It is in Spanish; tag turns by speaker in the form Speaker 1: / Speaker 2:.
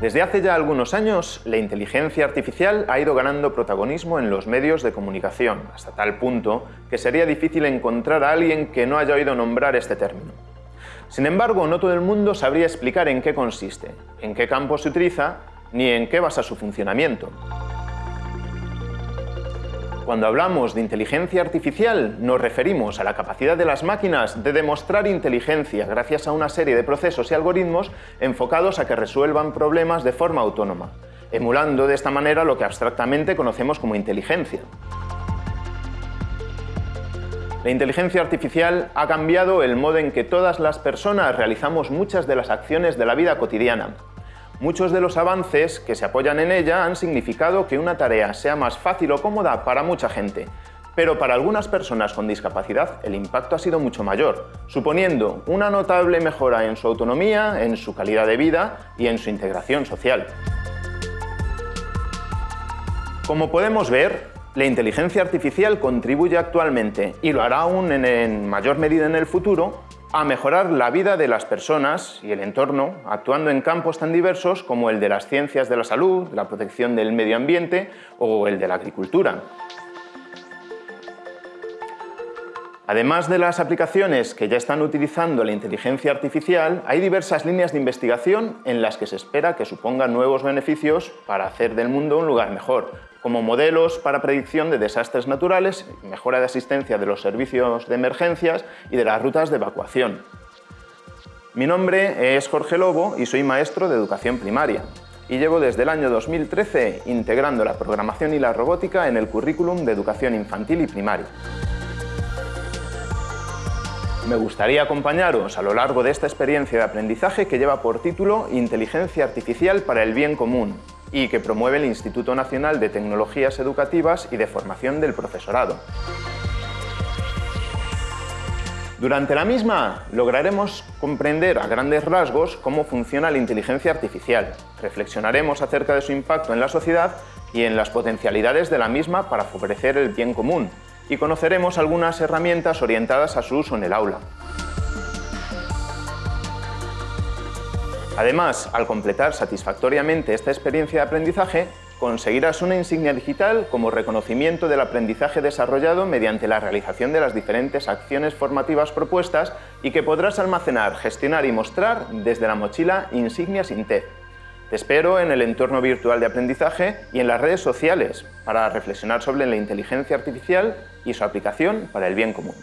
Speaker 1: Desde hace ya algunos años, la inteligencia artificial ha ido ganando protagonismo en los medios de comunicación, hasta tal punto que sería difícil encontrar a alguien que no haya oído nombrar este término. Sin embargo, no todo el mundo sabría explicar en qué consiste, en qué campo se utiliza, ni en qué basa su funcionamiento. Cuando hablamos de inteligencia artificial, nos referimos a la capacidad de las máquinas de demostrar inteligencia gracias a una serie de procesos y algoritmos enfocados a que resuelvan problemas de forma autónoma, emulando de esta manera lo que abstractamente conocemos como inteligencia. La inteligencia artificial ha cambiado el modo en que todas las personas realizamos muchas de las acciones de la vida cotidiana, Muchos de los avances que se apoyan en ella han significado que una tarea sea más fácil o cómoda para mucha gente, pero para algunas personas con discapacidad el impacto ha sido mucho mayor, suponiendo una notable mejora en su autonomía, en su calidad de vida y en su integración social. Como podemos ver, la inteligencia artificial contribuye actualmente, y lo hará aún en, mayor medida en el futuro, a mejorar la vida de las personas y el entorno, actuando en campos tan diversos como el de las ciencias de la salud, la protección del medio ambiente o el de la agricultura. Además de las aplicaciones que ya están utilizando la inteligencia artificial, hay diversas líneas de investigación en las que se espera que supongan nuevos beneficios para hacer del mundo un lugar mejor, como modelos para predicción de desastres naturales, mejora de asistencia de los servicios de emergencias y de las rutas de evacuación. Mi nombre es Jorge Lobo y soy maestro de educación primaria y llevo desde el año 2013 integrando la programación y la robótica en el currículum de educación infantil y primaria. Me gustaría acompañaros a lo largo de esta experiencia de aprendizaje que lleva por título Inteligencia Artificial para el Bien Común, y que promueve el Instituto Nacional de Tecnologías Educativas y de Formación del Profesorado. Durante la misma lograremos comprender a grandes rasgos cómo funciona la inteligencia artificial, reflexionaremos acerca de su impacto en la sociedad y en las potencialidades de la misma para favorecer el bien común, y conoceremos algunas herramientas orientadas a su uso en el aula. Además, al completar satisfactoriamente esta experiencia de aprendizaje, conseguirás una insignia digital como reconocimiento del aprendizaje desarrollado mediante la realización de las diferentes acciones formativas propuestas y que podrás almacenar, gestionar y mostrar desde la mochila Insignias INTEF. Te espero en el entorno virtual de aprendizaje y en las redes sociales para reflexionar sobre la inteligencia artificial y su aplicación para el bien común.